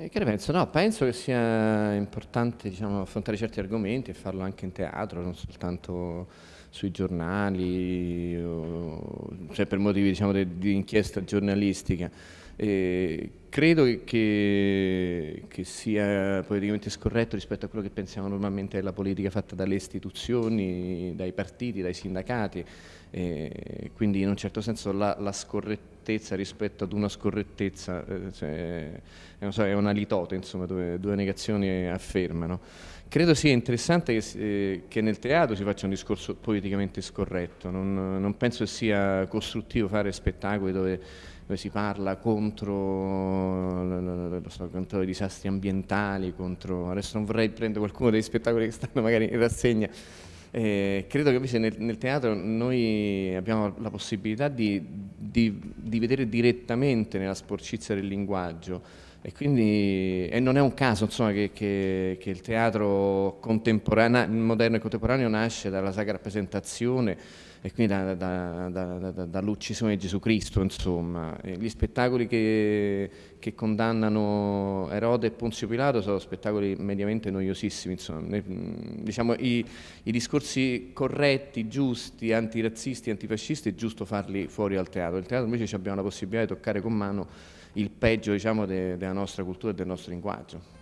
Eh, che ne penso? No, penso che sia importante diciamo, affrontare certi argomenti e farlo anche in teatro, non soltanto sui giornali, o, cioè per motivi diciamo, di inchiesta giornalistica. E credo che, che, sia politicamente scorretto rispetto a quello che pensiamo normalmente della politica fatta dalle istituzioni, dai partiti, dai sindacati, e quindi in un certo senso la, la scorrettezza rispetto ad una scorrettezza eh, cioè, so, è una litote, insomma, dove due negazioni affermano. Credo sia interessante che, eh, che, nel teatro si faccia un discorso politicamente scorretto, non, non penso sia costruttivo fare spettacoli dove dove si parla contro, so, contro, i disastri ambientali, contro, adesso non vorrei prendere qualcuno degli spettacoli che stanno magari in rassegna, eh, credo che invece nel, nel, teatro noi abbiamo la possibilità di, di, di, vedere direttamente nella sporcizia del linguaggio. E quindi e non è un caso insomma, che, che, che il teatro moderno e contemporaneo nasce dalla sacra rappresentazione e quindi da, da, da, dall'uccisione di Gesù Cristo, insomma. gli spettacoli che, che, condannano Erode e Ponzio Pilato sono spettacoli mediamente noiosissimi, insomma. diciamo, i, i, discorsi corretti, giusti, antirazzisti, antifascisti è giusto farli fuori al teatro, il teatro invece abbiamo la possibilità di toccare con mano il peggio diciamo, de, della nostra cultura e del nostro linguaggio.